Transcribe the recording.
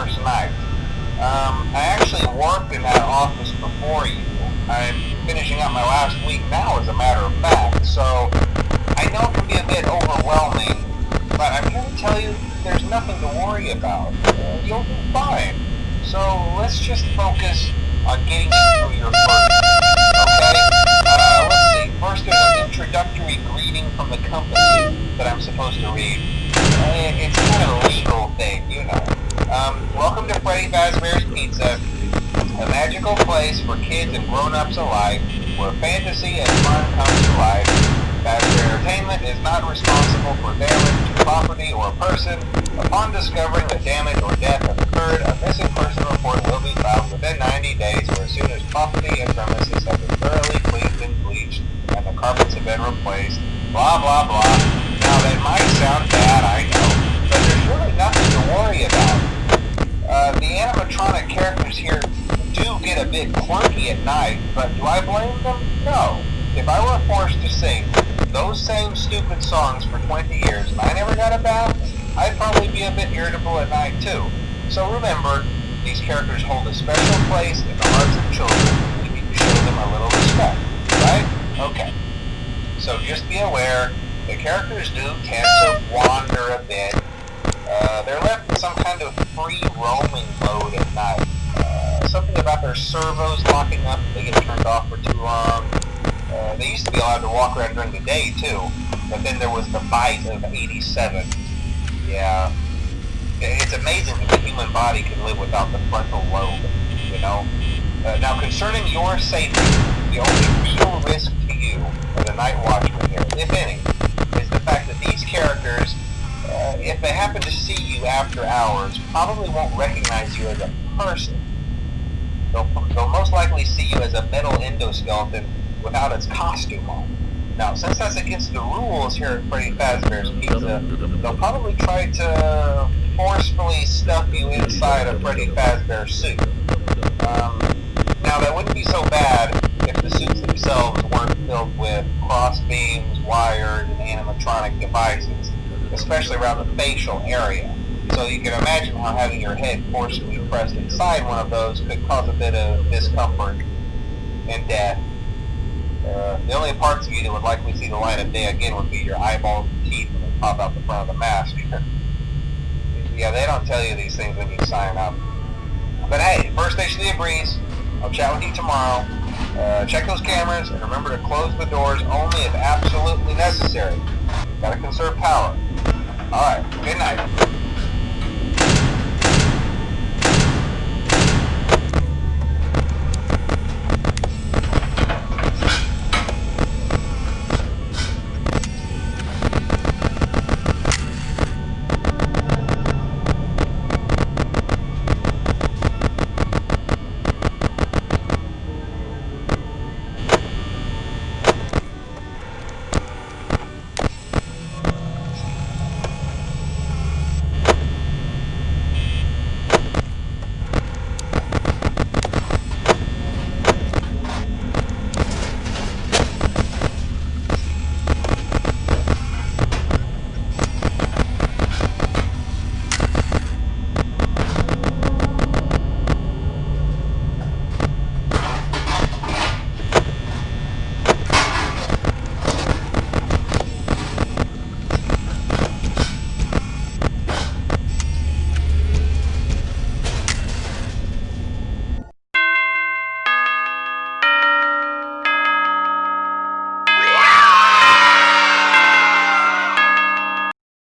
first night. Um, I actually worked in that office before you. I'm finishing up my last week now, as a matter of fact, so I know it can be a bit overwhelming, but I'm here to tell you there's nothing to worry about. You'll be fine. So let's just focus on getting you through your first. Okay? Uh, let's see. First, there's an introductory greeting from the company that I'm supposed to read. Uh, it's kind of a legal thing, you know. Um, welcome to Freddy Fazbear's Pizza, a magical place for kids and grown-ups alike, where fantasy and fun come to life. Fazbear Entertainment is not responsible for damage to property or person. Upon discovering that damage or death has occurred, a missing person report will be filed within 90 days or as soon as property and premises have been thoroughly cleaned and bleached and the carpets have been replaced. Blah, blah, blah. Night, but do I blame them? No. If I were forced to sing those same stupid songs for 20 years and I never got a bath, I'd probably be a bit irritable at night too. So remember, these characters hold a special place in the hearts of children. We need to show them a little respect, right? Okay. So just be aware, the characters do tend to wander a bit. Uh, they're left in some kind of free roaming mode at night. Something about their servos locking up they get turned off for too long. Uh, they used to be allowed to walk around during the day too, but then there was the bite of 87. Yeah. It's amazing that the human body can live without the frontal lobe, you know? Uh, now, concerning your safety, the only real risk to you as a night watchman here, if any, is the fact that these characters, uh, if they happen to see you after hours, probably won't recognize you as a person. Likely see you as a metal endoskeleton without its costume on. Now, since that's against the rules here at Freddy Fazbear's Pizza, they'll probably try to forcefully stuff you inside a Freddy Fazbear suit. Um, now, that wouldn't be so bad if the suits themselves weren't filled with cross beams, wires, and animatronic devices, especially around the facial area. So you can imagine how having your head forcibly pressed inside one of those could cause a bit of discomfort and death. Uh, the only parts of you that would likely see the light of day again would be your eyeballs and teeth when they pop out the front of the mask. yeah, they don't tell you these things when you sign up. But hey, first station of the breeze. I'll chat with you tomorrow. Uh, check those cameras and remember to close the doors only if absolutely necessary. Gotta conserve power. Alright, good.